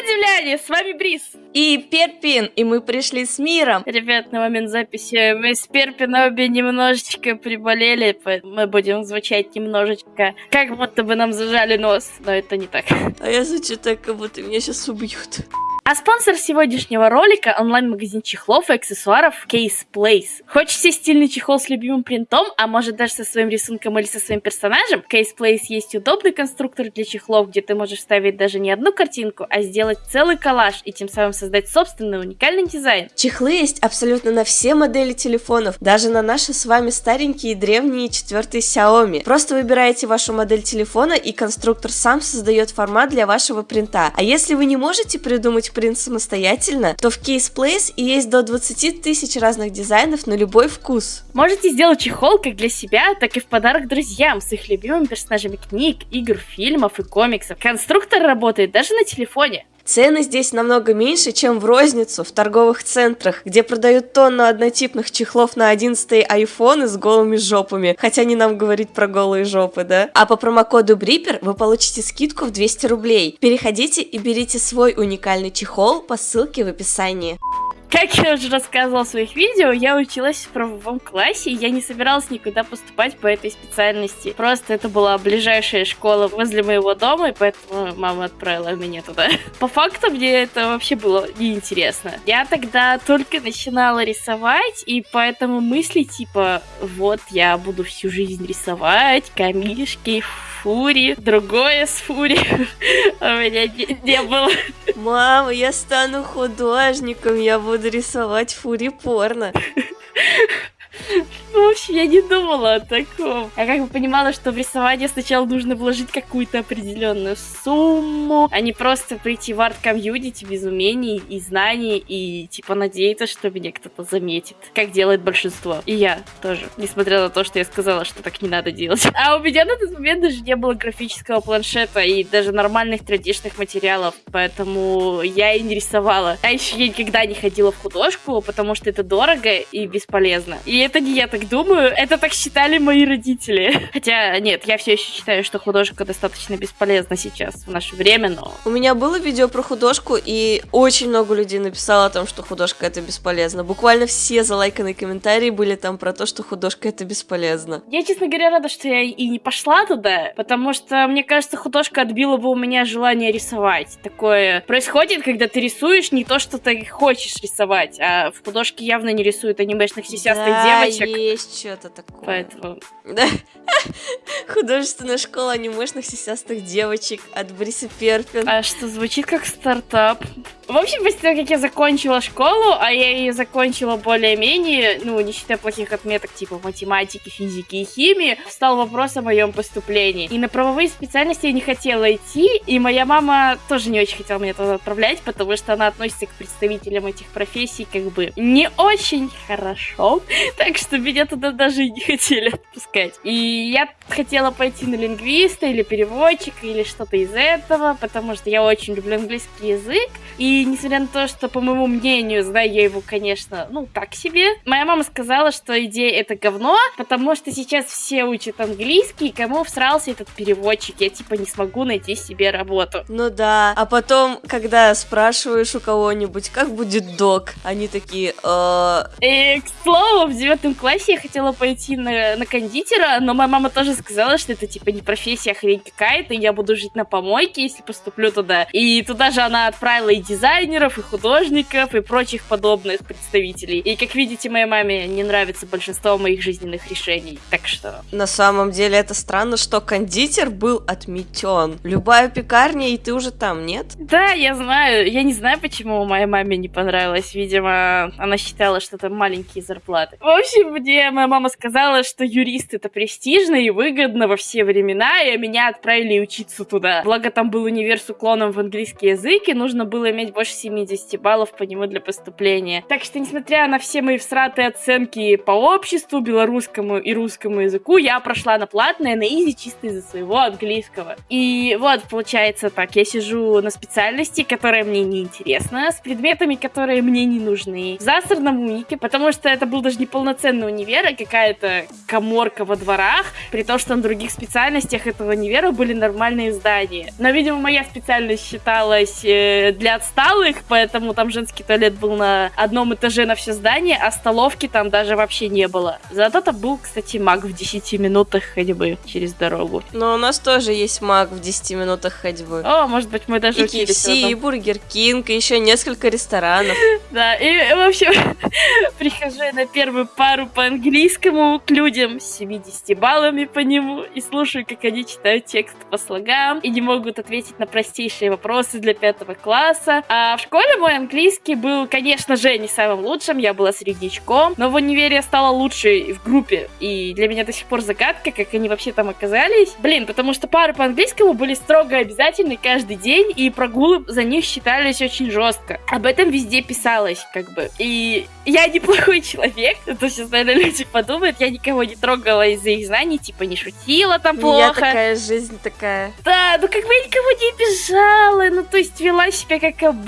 Привет, земляне! С вами Брис. И Перпин, и мы пришли с миром. Ребят, на момент записи мы с Перпином обе немножечко приболели, мы будем звучать немножечко, как будто бы нам зажали нос, но это не так. А я звучу так, как будто меня сейчас убьют. А спонсор сегодняшнего ролика – онлайн-магазин чехлов и аксессуаров Case Place. Хочешь себе стильный чехол с любимым принтом, а может даже со своим рисунком или со своим персонажем? Case Place есть удобный конструктор для чехлов, где ты можешь ставить даже не одну картинку, а сделать целый коллаж и тем самым создать собственный уникальный дизайн. Чехлы есть абсолютно на все модели телефонов, даже на наши с вами старенькие и древние четвертые Xiaomi. Просто выбираете вашу модель телефона и конструктор сам создает формат для вашего принта. А если вы не можете придумать принт самостоятельно, то в Case Place есть до 20 тысяч разных дизайнов на любой вкус. Можете сделать чехол как для себя, так и в подарок друзьям с их любимыми персонажами книг, игр, фильмов и комиксов. Конструктор работает даже на телефоне. Цены здесь намного меньше, чем в розницу, в торговых центрах, где продают тонну однотипных чехлов на 11 айфоны с голыми жопами, хотя не нам говорить про голые жопы, да? А по промокоду Брипер вы получите скидку в 200 рублей. Переходите и берите свой уникальный чехол по ссылке в описании. Как я уже рассказывала в своих видео, я училась в правовом классе, и я не собиралась никуда поступать по этой специальности. Просто это была ближайшая школа возле моего дома, и поэтому мама отправила меня туда. По факту мне это вообще было неинтересно. Я тогда только начинала рисовать, и поэтому мысли типа, вот я буду всю жизнь рисовать, камишки, фурри, другое с фурри у меня не, не было. Мама, я стану художником, я буду рисовать фурри порно. В общем, я не думала о таком. Я как бы понимала, что в рисование сначала нужно вложить какую-то определенную сумму, а не просто прийти в арт-комьюнити без умений и знаний и типа надеяться, что меня кто-то заметит, как делает большинство. И я тоже, несмотря на то, что я сказала, что так не надо делать. А у меня на тот момент даже не было графического планшета и даже нормальных традичных материалов, поэтому я и не рисовала. А еще я никогда не ходила в художку, потому что это дорого и бесполезно. И это не я так думаю, это так считали мои родители. Хотя, нет, я все еще считаю, что художка достаточно бесполезна сейчас, в наше время, но... У меня было видео про художку, и очень много людей написало о том, что художка это бесполезно. Буквально все залайканные комментарии были там про то, что художка это бесполезно. Я, честно говоря, рада, что я и не пошла туда, потому что, мне кажется, художка отбила бы у меня желание рисовать. Такое происходит, когда ты рисуешь не то, что ты хочешь рисовать, а в художке явно не рисуют анимешных сисястых да, девочек. есть что-то такое. Поэтому... Да. Художественная школа анимешных сисястых девочек от Бриса Перпин. А что, звучит как стартап. В общем, после того, как я закончила школу, а я ее закончила более-менее, ну, не считая плохих отметок типа математики, физики и химии, встал вопрос о моем поступлении. И на правовые специальности я не хотела идти, и моя мама тоже не очень хотела меня туда отправлять, потому что она относится к представителям этих профессий как бы не очень хорошо, так что меня туда даже и не хотели отпускать. И я хотела пойти на лингвиста или переводчика или что-то из этого, потому что я очень люблю английский язык, и и несмотря на то, что, по моему мнению, знаю я его, конечно, ну, так себе, моя мама сказала, что идея это говно, потому что сейчас все учат английский, и кому всрался этот переводчик, я типа не смогу найти себе работу. Ну да, а потом, когда спрашиваешь у кого-нибудь, как будет док, они такие, э... И, к слову, в девятом классе я хотела пойти на, на кондитера, но моя мама тоже сказала, что это типа не профессия, а хрень какая-то, я буду жить на помойке, если поступлю туда. И туда же она отправила и дизайн дизайнеров, и художников, и прочих подобных представителей. И, как видите, моей маме не нравится большинство моих жизненных решений. Так что... На самом деле это странно, что кондитер был отметен. Любая пекарня, и ты уже там, нет? Да, я знаю. Я не знаю, почему моей маме не понравилось. Видимо, она считала, что это маленькие зарплаты. В общем, мне моя мама сказала, что юрист это престижно и выгодно во все времена, и меня отправили учиться туда. Благо там был универ с уклоном в английский язык, и нужно было иметь больше 70 баллов по нему для поступления. Так что, несмотря на все мои всратые оценки по обществу, белорусскому и русскому языку, я прошла на платное, на изи, чисто из-за своего английского. И вот, получается так, я сижу на специальности, которая мне не интересна, с предметами, которые мне не нужны, в засорном унике, потому что это был даже не полноценный универ, а какая-то коморка во дворах, при том, что на других специальностях этого универа были нормальные здания. Но, видимо, моя специальность считалась э, для отсталых, поэтому там женский туалет был на одном этаже на все здание, а столовки там даже вообще не было. Зато там был, кстати, Мак в 10 минутах ходьбы через дорогу. Но у нас тоже есть Мак в 10 минутах ходьбы. О, может быть, мы даже И учились KFC, и Бургер Кинг, и еще несколько ресторанов. Да, и, в общем, прихожу я на первую пару по английскому к людям с 70 баллами по нему и слушаю, как они читают текст по слогам и не могут ответить на простейшие вопросы для пятого класса. А в школе мой английский был, конечно же, не самым лучшим, я была среднячком, но в универе я стала лучшей в группе, и для меня до сих пор загадка, как они вообще там оказались. Блин, потому что пары по английскому были строго обязательны каждый день, и прогулы за них считались очень жестко. Об этом везде писалось, как бы. И я неплохой человек, это сейчас, наверное, люди подумают, я никого не трогала из-за их знаний, типа не шутила там У меня плохо. такая жизнь такая. Да, ну как бы я никого не обижала, ну то есть вела себя как обычно,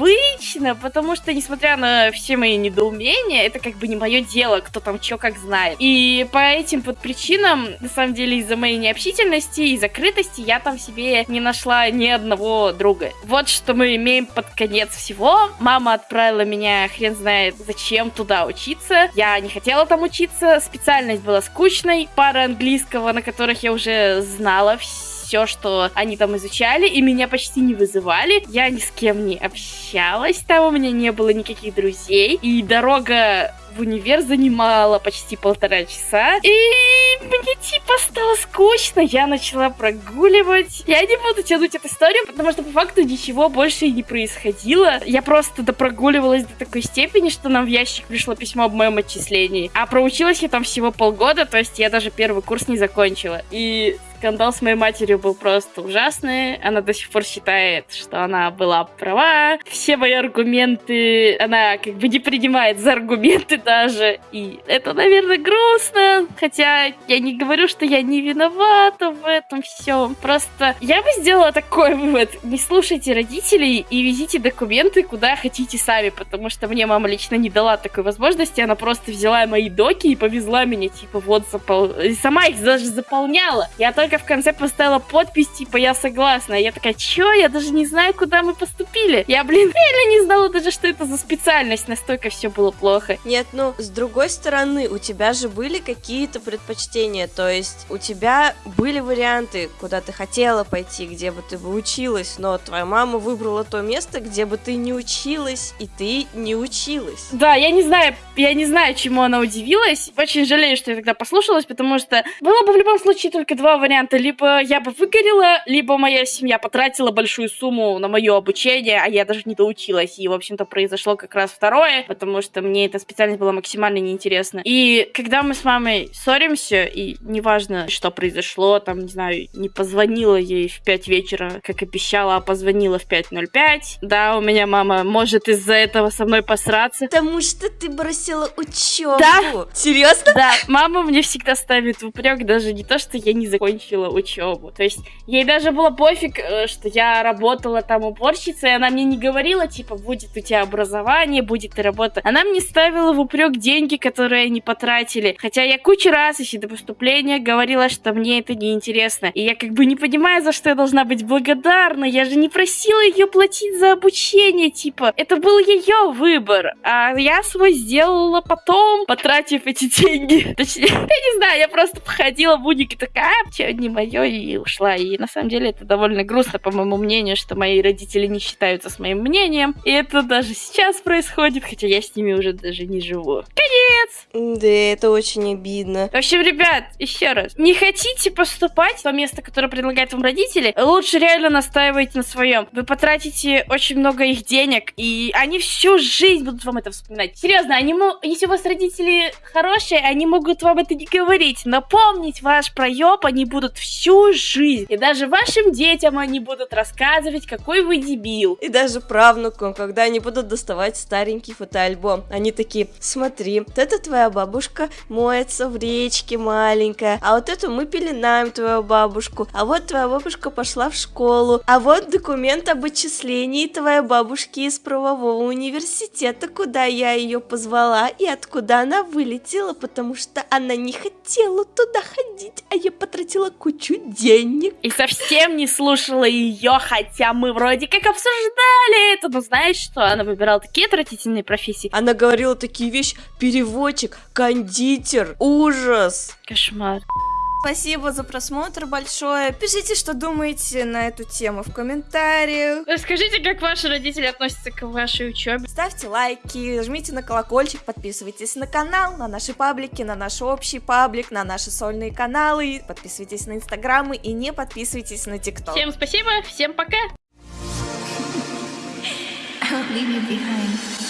потому что, несмотря на все мои недоумения, это как бы не мое дело, кто там что как знает. И по этим вот причинам, на самом деле, из-за моей необщительности и закрытости, я там себе не нашла ни одного друга. Вот что мы имеем под конец всего. Мама отправила меня, хрен знает зачем, туда учиться. Я не хотела там учиться, специальность была скучной, пара английского, на которых я уже знала все, что они там изучали, и меня почти не вызывали. Я ни с кем не общалась, там у меня не было никаких друзей, и дорога в универ занимала почти полтора часа. И мне типа стало скучно, я начала прогуливать. Я не буду тянуть эту историю, потому что по факту ничего больше и не происходило. Я просто допрогуливалась до такой степени, что нам в ящик пришло письмо об моем отчислении. А проучилась я там всего полгода, то есть я даже первый курс не закончила. И скандал с моей матерью был просто ужасный. Она до сих пор считает, что она была права. Все мои аргументы она как бы не принимает за аргументы даже. И это, наверное, грустно. Хотя я не говорю, что я не виновата в этом всем. Просто я бы сделала такой вывод. Не слушайте родителей и везите документы куда хотите сами, потому что мне мама лично не дала такой возможности. Она просто взяла мои доки и повезла меня, типа, вот, запол... и сама их даже заполняла. Я только в конце поставила подпись, типа, я согласна. Я такая, чё? Я даже не знаю, куда мы поступили. Я, блин, реально не знала даже, что это за специальность. Настолько все было плохо. Нет, ну, с другой стороны, у тебя же были какие-то предпочтения, то есть у тебя были варианты, куда ты хотела пойти, где бы ты бы училась, но твоя мама выбрала то место, где бы ты не училась, и ты не училась. Да, я не знаю, я не знаю, чему она удивилась. Очень жалею, что я тогда послушалась, потому что было бы в любом случае только два варианта. Либо я бы выгорела, либо моя семья потратила большую сумму на мое обучение, а я даже не доучилась. И, в общем-то, произошло как раз второе, потому что мне эта специальность была максимально неинтересна. И когда мы с мамой ссоримся, и неважно, что произошло, там, не знаю, не позвонила ей в 5 вечера, как обещала, а позвонила в 5.05. Да, у меня мама может из-за этого со мной посраться. Потому что ты бросила учебу. Да. Серьезно? Да, мама мне всегда ставит в упрек даже не то, что я не закончила учебу. То есть ей даже было пофиг, э, что я работала там уборщицей, и она мне не говорила, типа, будет у тебя образование, будет и работа. Она мне ставила в упрек деньги, которые они потратили. Хотя я кучу раз еще до поступления говорила, что мне это не интересно. И я как бы не понимаю, за что я должна быть благодарна. Я же не просила ее платить за обучение, типа. Это был ее выбор. А я свой сделала потом, потратив эти деньги. Точнее, я не знаю, я просто походила в уник и такая, а, не мое, и ушла. И на самом деле это довольно грустно, по моему мнению, что мои родители не считаются с моим мнением. И это даже сейчас происходит, хотя я с ними уже даже не живу. Конец! Да, это очень обидно. В общем, ребят, еще раз. Не хотите поступать в то место, которое предлагают вам родители, лучше реально настаивайте на своем. Вы потратите очень много их денег, и они всю жизнь будут вам это вспоминать. Серьезно, они если у вас родители хорошие, они могут вам это не говорить, но помнить ваш проеб они будут будут всю жизнь. И даже вашим детям они будут рассказывать, какой вы дебил. И даже правнукам, когда они будут доставать старенький фотоальбом. Они такие, смотри, вот это твоя бабушка моется в речке маленькая, а вот эту мы пеленаем твою бабушку, а вот твоя бабушка пошла в школу, а вот документ об отчислении твоей бабушки из правового университета, куда я ее позвала и откуда она вылетела, потому что она не хотела туда ходить, а я потратила кучу денег. И совсем не слушала ее, хотя мы вроде как обсуждали это. Но знаешь что? Она выбирала такие отвратительные профессии. Она говорила такие вещи, переводчик, кондитер, ужас. Кошмар. Спасибо за просмотр большое. Пишите, что думаете на эту тему в комментариях. Расскажите, как ваши родители относятся к вашей учебе. Ставьте лайки, жмите на колокольчик, подписывайтесь на канал, на наши паблики, на наш общий паблик, на наши сольные каналы, подписывайтесь на инстаграмы и не подписывайтесь на тикток. Всем спасибо, всем пока. Leave you behind.